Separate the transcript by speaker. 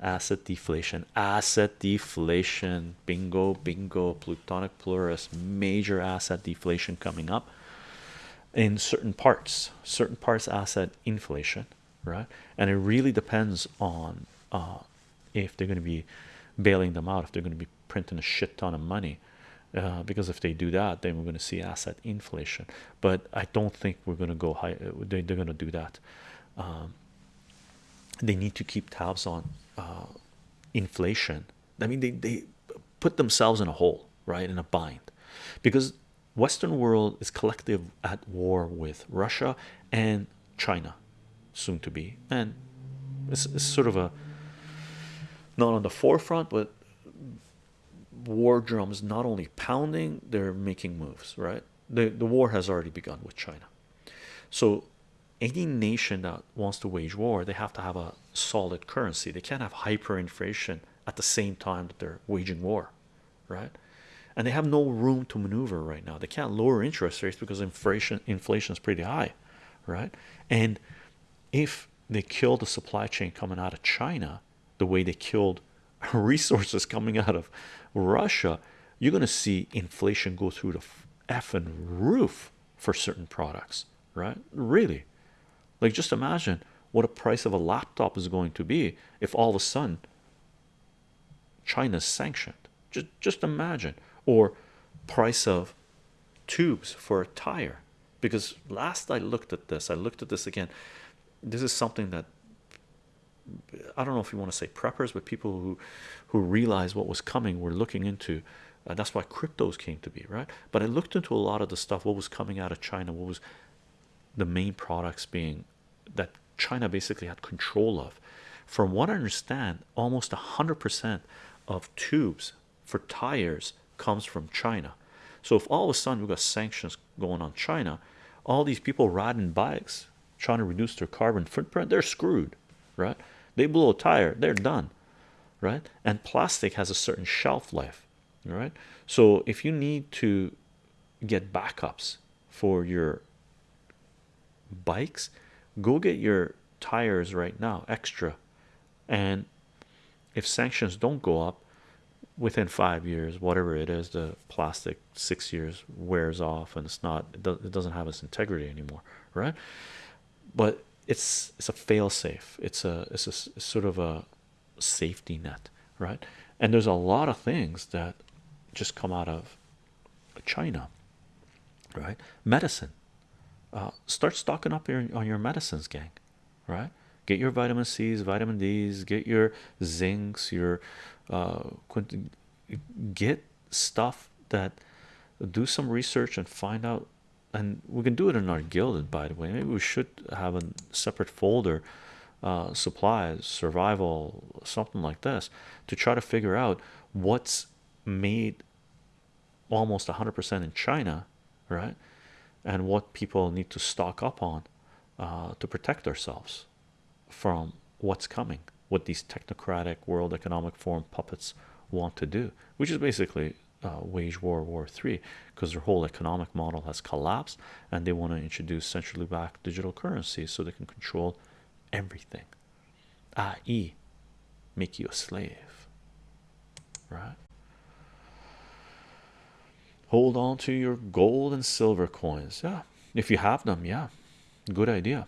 Speaker 1: asset deflation. Asset deflation. Bingo bingo. Plutonic plurus major asset deflation coming up in certain parts. Certain parts asset inflation right? And it really depends on uh, if they're going to be bailing them out if they're going to be printing a shit ton of money. Uh, because if they do that then we're going to see asset inflation. But I don't think we're going to go high they, they're going to do that. Um, they need to keep tabs on inflation. I mean they, they put themselves in a hole right in a bind. Because Western world is collective at war with Russia and China soon to be. And it's, it's sort of a not on the forefront but war drums not only pounding they're making moves right? The, the war has already begun with China. So any nation that wants to wage war they have to have a solid currency. They can't have hyperinflation at the same time that they're waging war right? And they have no room to maneuver right now. They can't lower interest rates because inflation inflation is pretty high right? And if they kill the supply chain coming out of China the way they killed resources coming out of Russia you're going to see inflation go through the effing roof for certain products right? Really like just imagine what a price of a laptop is going to be if all of a sudden China's sanctioned. Just just imagine. Or price of tubes for a tire. Because last I looked at this I looked at this again this is something that I don't know if you want to say preppers but people who who realized what was coming were looking into uh, that's why cryptos came to be right? But I looked into a lot of the stuff what was coming out of China what was the main products being that China basically had control of. From what I understand almost a hundred percent of tubes for tires comes from China. So if all of a sudden we've got sanctions going on China all these people riding bikes trying to reduce their carbon footprint they're screwed right? They blow a tire they're done right? And plastic has a certain shelf life right? So if you need to get backups for your bikes go get your tires right now extra. And if sanctions don't go up within five years whatever it is the plastic six years wears off and it's not it doesn't have its integrity anymore right? But it's it's a fail safe it's a it's a sort of a safety net right? And there's a lot of things that just come out of China right? Medicine uh, start stocking up your, on your medicines gang right? Get your vitamin C's vitamin D's get your zincs your uh, get stuff that do some research and find out and we can do it in our guild by the way. Maybe we should have a separate folder uh, supplies survival something like this to try to figure out what's made almost 100% in China right and what people need to stock up on uh, to protect ourselves from what's coming what these technocratic world economic forum puppets want to do which is basically uh, wage war war three because their whole economic model has collapsed and they want to introduce centrally backed digital currencies so they can control everything i.e make you a slave right hold on to your gold and silver coins. Yeah if you have them yeah good idea